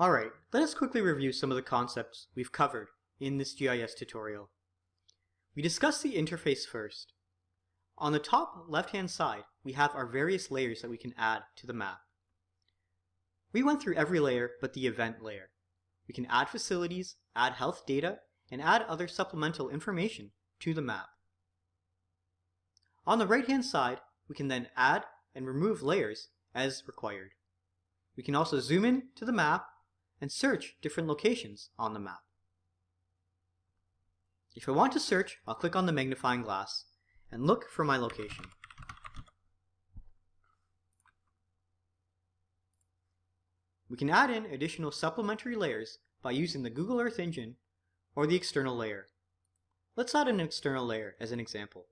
Alright, let us quickly review some of the concepts we've covered in this GIS tutorial. We discussed the interface first. On the top left-hand side, we have our various layers that we can add to the map. We went through every layer but the event layer. We can add facilities, add health data, and add other supplemental information to the map. On the right-hand side, we can then add and remove layers as required. We can also zoom in to the map and search different locations on the map. If I want to search, I'll click on the magnifying glass and look for my location. We can add in additional supplementary layers by using the Google Earth Engine or the external layer. Let's add an external layer as an example.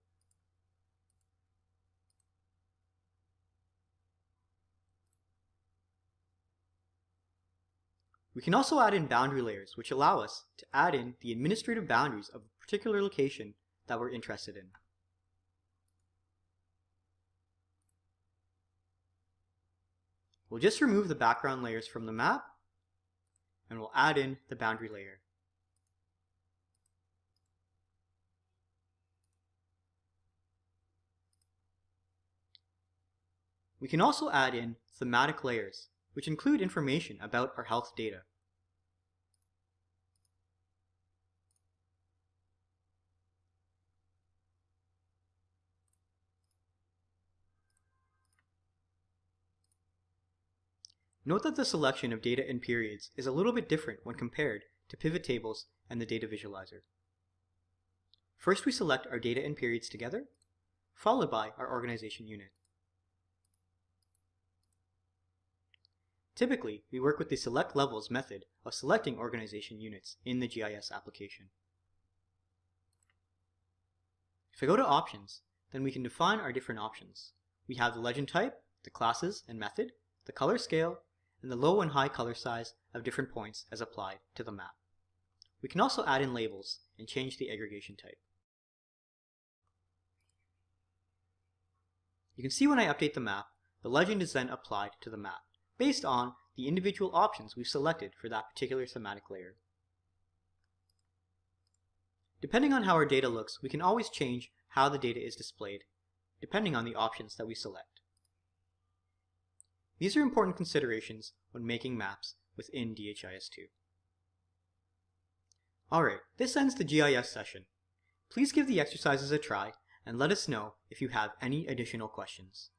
We can also add in boundary layers, which allow us to add in the administrative boundaries of a particular location that we're interested in. We'll just remove the background layers from the map, and we'll add in the boundary layer. We can also add in thematic layers, which include information about our health data. Note that the selection of data and periods is a little bit different when compared to pivot tables and the data visualizer. First we select our data and periods together, followed by our organization unit. Typically, we work with the select levels method of selecting organization units in the GIS application. If I go to options, then we can define our different options. We have the legend type, the classes and method, the color scale, and the low and high color size of different points as applied to the map. We can also add in labels and change the aggregation type. You can see when I update the map, the legend is then applied to the map based on the individual options we've selected for that particular thematic layer. Depending on how our data looks, we can always change how the data is displayed, depending on the options that we select. These are important considerations when making maps within DHIS2. Alright, this ends the GIS session. Please give the exercises a try and let us know if you have any additional questions.